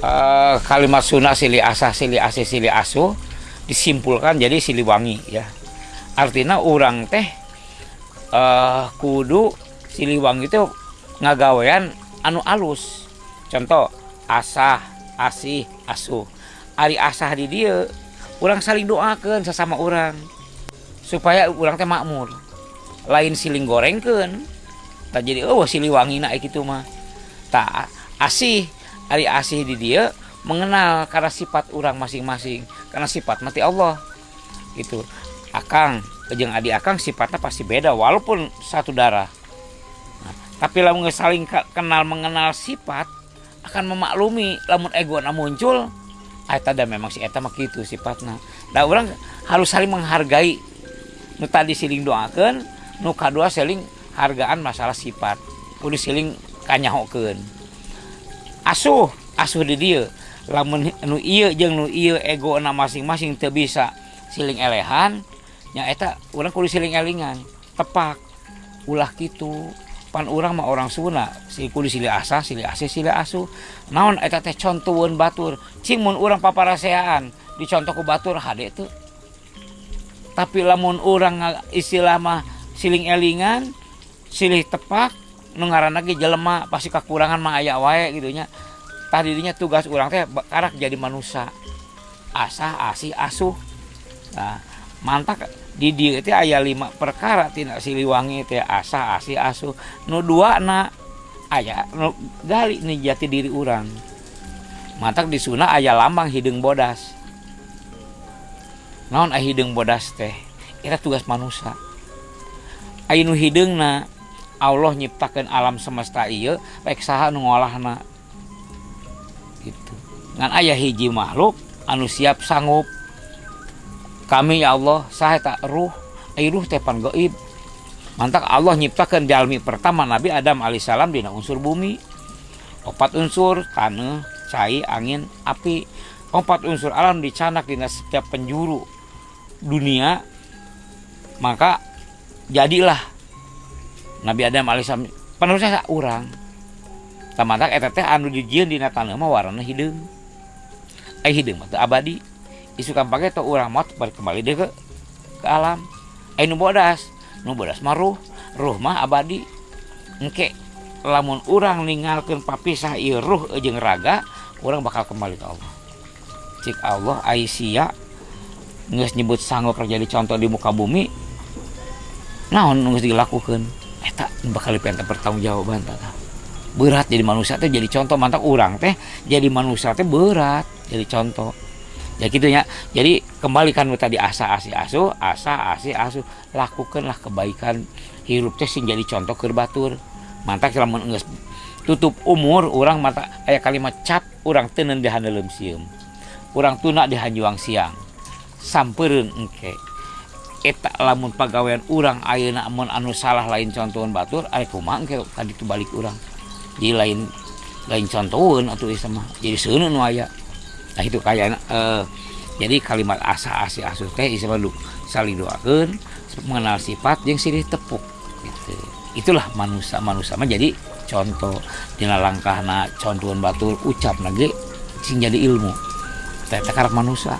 uh, kalimat sunnah sili asah sili asih sili asuh disimpulkan jadi siliwangi ya. Artinya orang teh uh, kudu siliwangi itu ngagawean anu alus. Contoh asah asih asuh. Ari asah di dia orang saling doakan sesama orang supaya orang teh makmur. Lain siling gorengkan tak jadi oh siliwangi nak gitu mah. Tak asih ari asih di dia mengenal karena sifat orang masing-masing karena sifat mati Allah. Itu akang jeng adik akang sifatnya pasti beda walaupun satu darah. Nah, tapi lamun saling kenal mengenal sifat akan memaklumi lamun ego na muncul eta dan memang si eta mah gitu sifatnya. Nah orang harus saling menghargai. Nu tadi siling doakan nu kadua saling hargaan masalah sifat. Kudu siling kanyahokeun asuh asuh di dia. Lamun nu iya jeung nu iya ego na masing-masing teu bisa siling elehan nya eta urang kudu siling elingan. Tepak ulah gitu pan urang mah orang Sunda si kudu silih asa silih ase silih asu naon eta teh contohun batur? Cing mun urang paparaseaan dicontoh ku batur hade tuh tapi lamun urang istilah mah siling elingan silih tepak nu ngaranna ge jelema pasti kekurangan mah aya wae gitu nya. Tah dirinya tugas urang teh karak jadi manusia. Asa asih asuh. Nah mantak di dia itu ayah lima perkara tidak siliwangi itu asa asi asu nu dua na ayah nu gali nih jati diri orang mantak di suna ayah lambang hidung bodas. Ayah hidung bodas teh? Itu tugas manusia. Ayah nu hidung na Allah nyiptakan alam semesta iya baik saha ngolahna. Gitu. Ngan ayah hiji makhluk anu siap sanggup. Kami ya Allah saya tak ruh ay ruh tepan gaib. Mantak Allah nyiptakan jalmi pertama Nabi Adam alaihissalam dina unsur bumi. Opat unsur tanah cai angin api. Opat unsur alam dicanak dina setiap penjuru dunia maka jadilah Nabi Adam alaihissalam penerusnya orang tamantak eta teh anu dijieun dina tanah mah warna hidung. Ai hidung mah abadi. Isu kampanye atau orang balik kembali deh ke ke alam. Eh nu bodas. Nu bodas mah ruh. Ruh mah abadi. Engke lamun orang ninggalkan papisah ieu ruh jeung raga orang bakal kembali ke Allah. Cik Allah Aisyah nggak nyebut sanggup terjadi contoh di muka bumi naon nggak dilakukan bakal dipengen pertanggung jawaban tata. Berat jadi manusia teh jadi contoh mantap orang teh. Jadi manusia teh berat jadi contoh. Ya gitu ya jadi kembalikan tadi asa asi asu asa asi asu. Lakukanlah kebaikan. Hirup teh sing jadi contoh ke batur. Mantap selama enggeus tutup umur orang mata ayat kalimat cap orang tenen di handelem orang tuna di hanjuang siang. Samperin engke eta lamun pegawaian orang ayeuna mun anu salah lain contohan batur aya kumaha tadi tu balik orang jadi lain lain contohan atau sama. Jadi seuneu nu aya. Nah itu kayak uh, jadi kalimat asa asi asuh teh isa saling doakan mengenal sifat yang sirih tepuk gitu. Itulah manusia manusia mah jadi contoh. Dina langkah na contohan batul ucap nage sing jadi ilmu. Teh karak manusia